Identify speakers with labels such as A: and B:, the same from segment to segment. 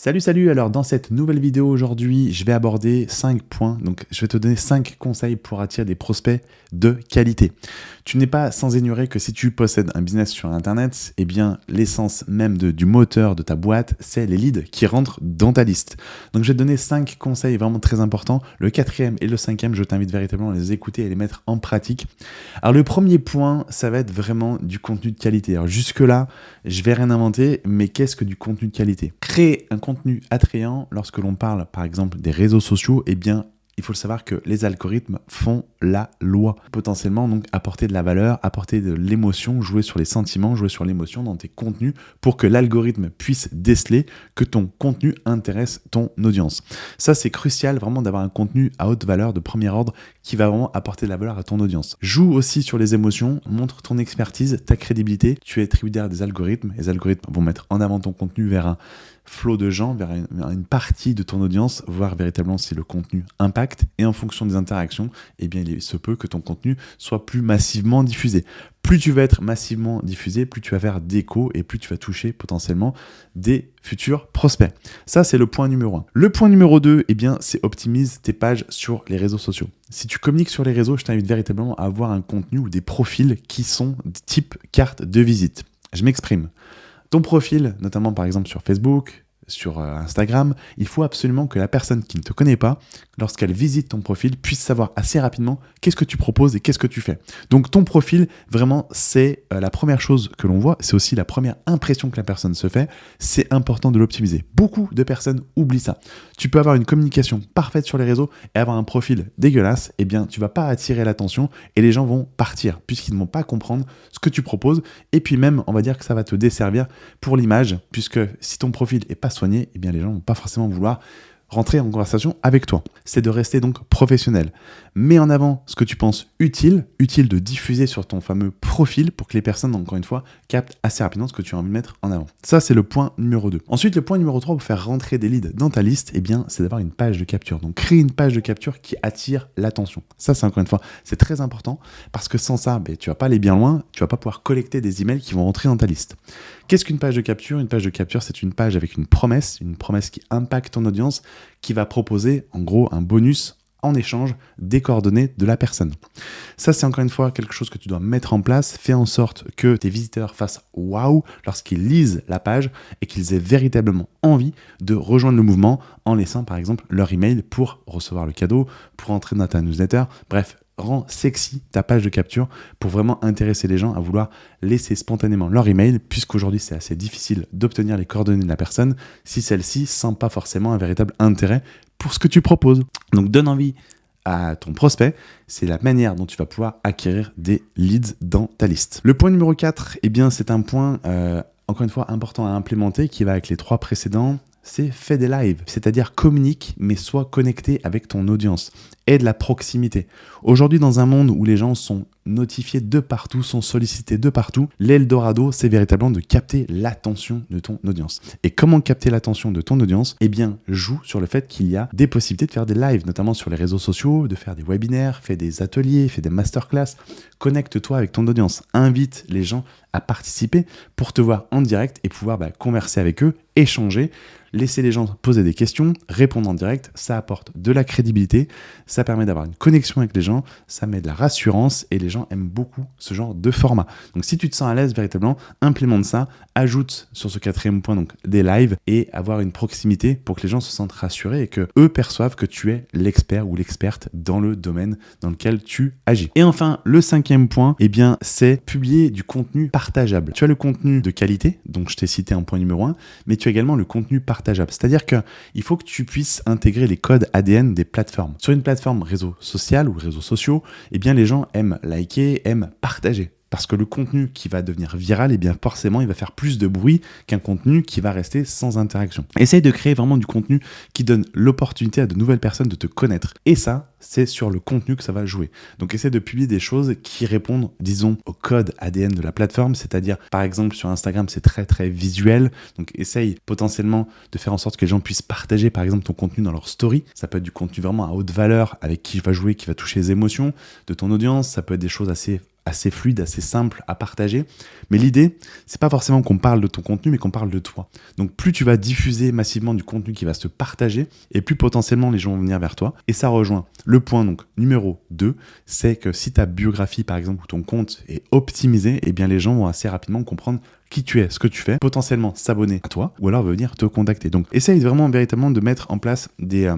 A: Salut salut, alors dans cette nouvelle vidéo aujourd'hui, je vais aborder 5 points, donc je vais te donner 5 conseils pour attirer des prospects de qualité. Tu n'es pas sans ignorer que si tu possèdes un business sur internet, eh bien l'essence même du moteur de ta boîte, c'est les leads qui rentrent dans ta liste. Donc je vais te donner 5 conseils vraiment très importants. Le quatrième et le cinquième, je t'invite véritablement à les écouter et les mettre en pratique. Alors le premier point, ça va être vraiment du contenu de qualité. Alors jusque là, je vais rien inventer, mais qu'est-ce que du contenu de qualité? Créer un attrayant lorsque l'on parle par exemple des réseaux sociaux, eh bien il faut le savoir que les algorithmes font la loi. Potentiellement, donc, apporter de la valeur, apporter de l'émotion, jouer sur les sentiments, jouer sur l'émotion dans tes contenus pour que l'algorithme puisse déceler que ton contenu intéresse ton audience. Ça, c'est crucial vraiment d'avoir un contenu à haute valeur de premier ordre qui va vraiment apporter de la valeur à ton audience. Joue aussi sur les émotions, montre ton expertise, ta crédibilité. Tu es tributaire des algorithmes. Les algorithmes vont mettre en avant ton contenu vers un flot de gens, vers une, partie de ton audience, voir véritablement si le contenu impacte. Et en fonction des interactions, eh bien, il se peut que ton contenu soit plus massivement diffusé. Plus tu vas être massivement diffusé, plus tu vas faire d'écho et plus tu vas toucher potentiellement des futurs prospects. Ça, c'est le point numéro 1. Le point numéro 2, eh bien, c'est optimise tes pages sur les réseaux sociaux. Si tu communiques sur les réseaux, je t'invite véritablement à avoir un contenu ou des profils qui sont type carte de visite. Je m'exprime. Ton profil, notamment par exemple sur Facebook, sur euh, Instagram, il faut absolument que la personne qui ne te connaît pas, lorsqu'elle visite ton profil, puisse savoir assez rapidement qu'est-ce que tu proposes et qu'est-ce que tu fais. Donc ton profil, vraiment, c'est euh, la première chose que l'on voit, c'est aussi la première impression que la personne se fait, c'est important de l'optimiser. Beaucoup de personnes oublient ça. Tu peux avoir une communication parfaite sur les réseaux et avoir un profil dégueulasse, eh bien tu vas pas attirer l'attention et les gens vont partir puisqu'ils ne vont pas comprendre ce que tu proposes et puis même, on va dire que ça va te desservir pour l'image puisque si ton profil est pas soigné, eh bien les gens vont pas forcément vouloir rentrer en conversation avec toi. C'est de rester donc professionnel. Mets en avant ce que tu penses utile, utile de diffuser sur ton fameux profil pour que les personnes, encore une fois, captent assez rapidement ce que tu as envie de mettre en avant. Ça, c'est le point numéro 2. Ensuite, le point numéro 3 pour faire rentrer des leads dans ta liste, eh bien, c'est d'avoir une page de capture. Donc, créer une page de capture qui attire l'attention. Ça, c'est encore une fois, c'est très important parce que sans ça, ben, tu vas pas aller bien loin, tu vas pas pouvoir collecter des emails qui vont rentrer dans ta liste. Qu'est-ce qu'une page de capture? Une page de capture, c'est une page avec une promesse, une promesse qui impacte ton audience, qui va proposer en gros un bonus en échange des coordonnées de la personne. Ça, c'est encore une fois quelque chose que tu dois mettre en place. Fais en sorte que tes visiteurs fassent waouh lorsqu'ils lisent la page et qu'ils aient véritablement envie de rejoindre le mouvement en laissant par exemple leur email pour recevoir le cadeau, pour entrer dans ta newsletter. Bref, rends sexy ta page de capture pour vraiment intéresser les gens à vouloir laisser spontanément leur email, puisqu'aujourd'hui c'est assez difficile d'obtenir les coordonnées de la personne si celle-ci sent pas forcément un véritable intérêt pour ce que tu proposes. Donc donne envie à ton prospect, c'est la manière dont tu vas pouvoir acquérir des leads dans ta liste. Le point numéro 4, eh bien c'est un point euh, encore une fois important à implémenter qui va avec les trois précédents, c'est fais des lives, c'est-à-dire communique mais sois connecté avec ton audience et de la proximité. Aujourd'hui, dans un monde où les gens sont notifiés de partout, sont sollicités de partout, l'Eldorado, c'est véritablement de capter l'attention de ton audience. Et comment capter l'attention de ton audience? Eh bien, joue sur le fait qu'il y a des possibilités de faire des lives, notamment sur les réseaux sociaux, de faire des webinaires, fais des ateliers, fais des masterclass. Connecte-toi avec ton audience, invite les gens à participer pour te voir en direct et pouvoir bah, converser avec eux, échanger, laisser les gens poser des questions, répondre en direct, ça apporte de la crédibilité, ça permet d'avoir une connexion avec les gens, ça met de la rassurance et les gens aiment beaucoup ce genre de format. Donc si tu te sens à l'aise véritablement, implémente ça, ajoute sur ce quatrième point donc des lives et avoir une proximité pour que les gens se sentent rassurés et que eux perçoivent que tu es l'expert ou l'experte dans le domaine dans lequel tu agis. Et enfin, le cinquième point, eh bien, c'est publier du contenu partageable. Tu as le contenu de qualité, donc je t'ai cité un point numéro un, mais tu as également le contenu partageable. C'est-à-dire qu'il faut que tu puisses intégrer les codes ADN des plateformes. Sur une plateforme réseau social ou réseaux sociaux, eh bien, les gens aiment liker, aiment partager. Parce que le contenu qui va devenir viral, eh bien forcément, il va faire plus de bruit qu'un contenu qui va rester sans interaction. Essaye de créer vraiment du contenu qui donne l'opportunité à de nouvelles personnes de te connaître. Et ça, c'est sur le contenu que ça va jouer. Donc essaie de publier des choses qui répondent, disons, au code ADN de la plateforme, c'est-à-dire par exemple sur Instagram c'est très très visuel, donc essaye potentiellement de faire en sorte que les gens puissent partager par exemple ton contenu dans leur story, ça peut être du contenu vraiment à haute valeur avec qui va jouer, qui va toucher les émotions de ton audience, ça peut être des choses assez assez fluide, assez simple à partager. Mais l'idée, c'est pas forcément qu'on parle de ton contenu, mais qu'on parle de toi. Donc plus tu vas diffuser massivement du contenu qui va se partager, et plus potentiellement les gens vont venir vers toi. Et ça rejoint le point donc numéro 2, c'est que si ta biographie par exemple ou ton compte est optimisé, eh bien les gens vont assez rapidement comprendre qui tu es, ce que tu fais, potentiellement s'abonner à toi ou alors venir te contacter. Donc essaye vraiment véritablement de mettre en place des, euh,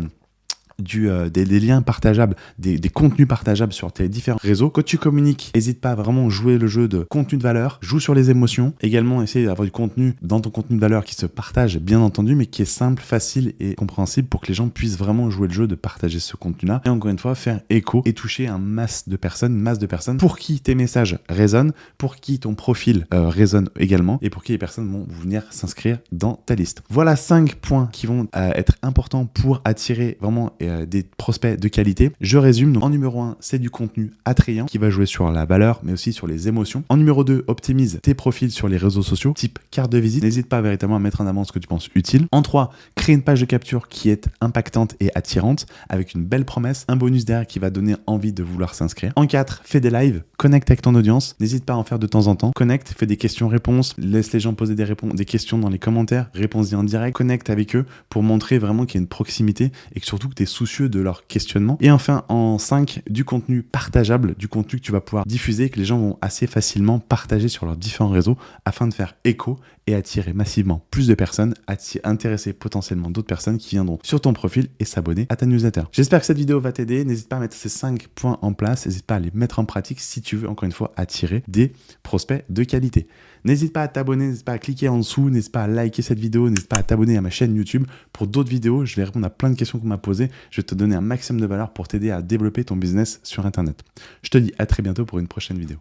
A: du, euh, des, liens partageables, des, contenus partageables sur tes différents réseaux. Quand tu communiques, n'hésite pas à vraiment jouer le jeu de contenu de valeur, joue sur les émotions. Également, essaye d'avoir du contenu dans ton contenu de valeur qui se partage, bien entendu, mais qui est simple, facile et compréhensible pour que les gens puissent vraiment jouer le jeu de partager ce contenu-là. Et encore une fois, faire écho et toucher un masse de personnes, une masse de personnes pour qui tes messages résonnent, pour qui ton profil euh, résonne également et pour qui les personnes vont venir s'inscrire dans ta liste. Voilà cinq points qui vont euh, être importants pour attirer vraiment euh, des prospects de qualité. Je résume, en numéro 1, c'est du contenu attrayant qui va jouer sur la valeur, mais aussi sur les émotions. En numéro 2, optimise tes profils sur les réseaux sociaux, type carte de visite. N'hésite pas véritablement à mettre en avant ce que tu penses utile. En 3, crée une page de capture qui est impactante et attirante, avec une belle promesse, un bonus derrière qui va donner envie de vouloir s'inscrire. En 4, fais des lives, connecte avec ton audience. N'hésite pas à en faire de temps en temps. Connecte, fais des questions-réponses, laisse les gens poser des, des questions dans les commentaires, réponds-y en direct, connecte avec eux pour montrer vraiment qu'il y a une proximité et que surtout que tu es de leur questionnement. Et enfin, en 5, du contenu partageable, du contenu que tu vas pouvoir diffuser, que les gens vont assez facilement partager sur leurs différents réseaux afin de faire écho et attirer massivement plus de personnes, intéresser potentiellement d'autres personnes qui viendront sur ton profil et s'abonner à ta newsletter. J'espère que cette vidéo va t'aider. N'hésite pas à mettre ces 5 points en place. N'hésite pas à les mettre en pratique si tu veux, encore une fois, attirer des prospects de qualité. N'hésite pas à t'abonner, n'hésite pas à cliquer en dessous, n'hésite pas à liker cette vidéo, n'hésite pas à t'abonner à ma chaîne YouTube pour d'autres vidéos. Je vais répondre à plein de questions qu'on m'a posées. Je vais te donner un maximum de valeur pour t'aider à développer ton business sur Internet. Je te dis à très bientôt pour une prochaine vidéo.